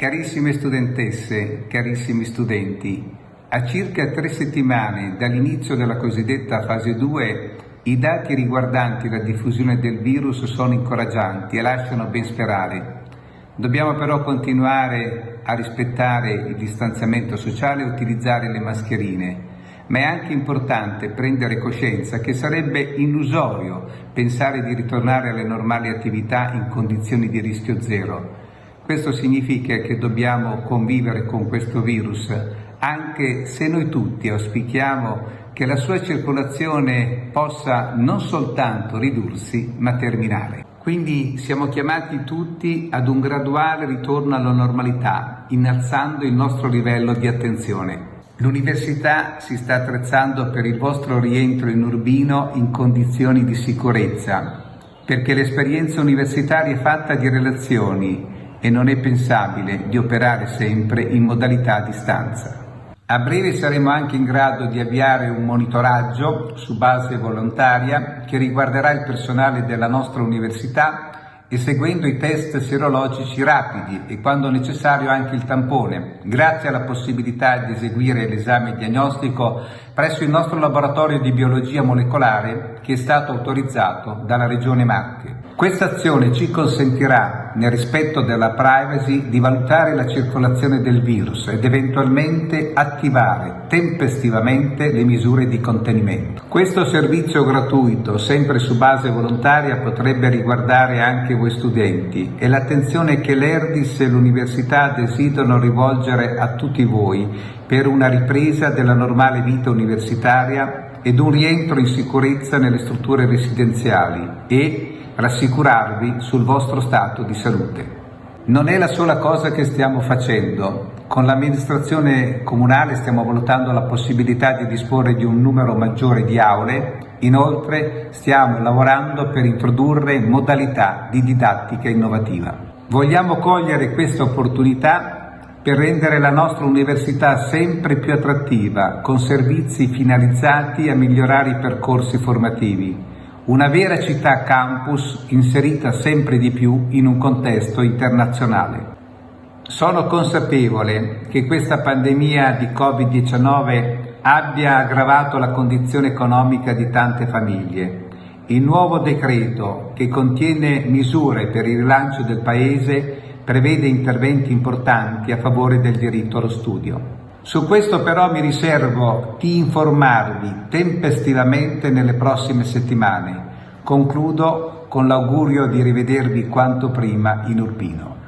Carissime studentesse, carissimi studenti, a circa tre settimane dall'inizio della cosiddetta fase 2 i dati riguardanti la diffusione del virus sono incoraggianti e lasciano ben sperare. Dobbiamo però continuare a rispettare il distanziamento sociale e utilizzare le mascherine, ma è anche importante prendere coscienza che sarebbe illusorio pensare di ritornare alle normali attività in condizioni di rischio zero. Questo significa che dobbiamo convivere con questo virus, anche se noi tutti auspichiamo che la sua circolazione possa non soltanto ridursi, ma terminare. Quindi siamo chiamati tutti ad un graduale ritorno alla normalità, innalzando il nostro livello di attenzione. L'università si sta attrezzando per il vostro rientro in Urbino in condizioni di sicurezza, perché l'esperienza universitaria è fatta di relazioni e non è pensabile di operare sempre in modalità a distanza. A breve saremo anche in grado di avviare un monitoraggio su base volontaria che riguarderà il personale della nostra università e seguendo i test serologici rapidi e quando necessario anche il tampone, grazie alla possibilità di eseguire l'esame diagnostico presso il nostro laboratorio di biologia molecolare che è stato autorizzato dalla Regione Marche. Questa azione ci consentirà, nel rispetto della privacy, di valutare la circolazione del virus ed eventualmente attivare tempestivamente le misure di contenimento. Questo servizio gratuito, sempre su base volontaria, potrebbe riguardare anche voi studenti e l'attenzione che l'ERDIS e l'università desiderano rivolgere a tutti voi per una ripresa della normale vita universitaria ed un rientro in sicurezza nelle strutture residenziali e rassicurarvi sul vostro stato di salute. Non è la sola cosa che stiamo facendo. Con l'amministrazione comunale stiamo valutando la possibilità di disporre di un numero maggiore di aule, inoltre stiamo lavorando per introdurre modalità di didattica innovativa. Vogliamo cogliere questa opportunità per rendere la nostra università sempre più attrattiva, con servizi finalizzati a migliorare i percorsi formativi una vera città campus inserita sempre di più in un contesto internazionale. Sono consapevole che questa pandemia di Covid-19 abbia aggravato la condizione economica di tante famiglie. Il nuovo decreto, che contiene misure per il rilancio del Paese, prevede interventi importanti a favore del diritto allo studio. Su questo però mi riservo di informarvi tempestivamente nelle prossime settimane. Concludo con l'augurio di rivedervi quanto prima in Urbino.